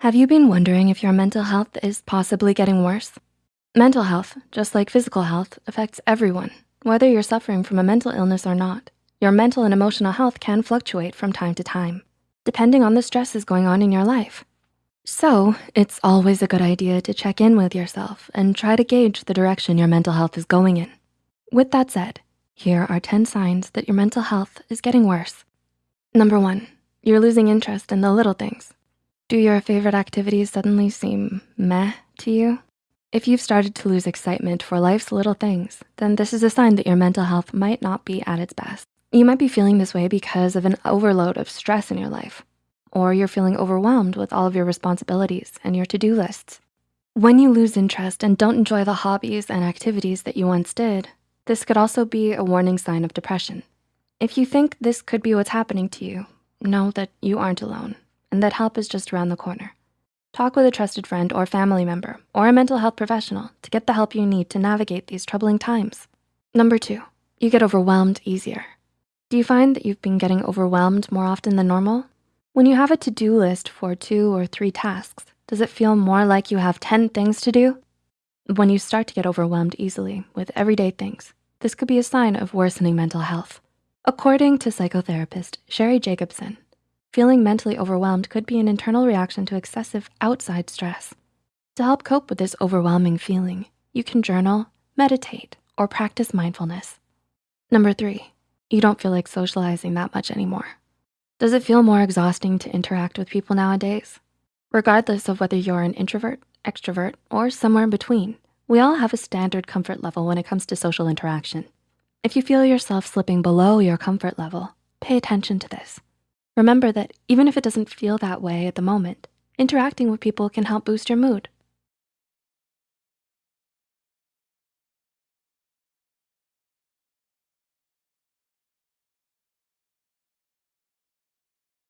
Have you been wondering if your mental health is possibly getting worse? Mental health, just like physical health, affects everyone. Whether you're suffering from a mental illness or not, your mental and emotional health can fluctuate from time to time, depending on the stresses going on in your life. So it's always a good idea to check in with yourself and try to gauge the direction your mental health is going in. With that said, here are 10 signs that your mental health is getting worse. Number one, you're losing interest in the little things. Do your favorite activities suddenly seem meh to you? If you've started to lose excitement for life's little things, then this is a sign that your mental health might not be at its best. You might be feeling this way because of an overload of stress in your life, or you're feeling overwhelmed with all of your responsibilities and your to-do lists. When you lose interest and don't enjoy the hobbies and activities that you once did, this could also be a warning sign of depression. If you think this could be what's happening to you, know that you aren't alone and that help is just around the corner. Talk with a trusted friend or family member or a mental health professional to get the help you need to navigate these troubling times. Number two, you get overwhelmed easier. Do you find that you've been getting overwhelmed more often than normal? When you have a to-do list for two or three tasks, does it feel more like you have 10 things to do? When you start to get overwhelmed easily with everyday things, this could be a sign of worsening mental health. According to psychotherapist Sherry Jacobson, Feeling mentally overwhelmed could be an internal reaction to excessive outside stress. To help cope with this overwhelming feeling, you can journal, meditate, or practice mindfulness. Number three, you don't feel like socializing that much anymore. Does it feel more exhausting to interact with people nowadays? Regardless of whether you're an introvert, extrovert, or somewhere in between, we all have a standard comfort level when it comes to social interaction. If you feel yourself slipping below your comfort level, pay attention to this. Remember that even if it doesn't feel that way at the moment, interacting with people can help boost your mood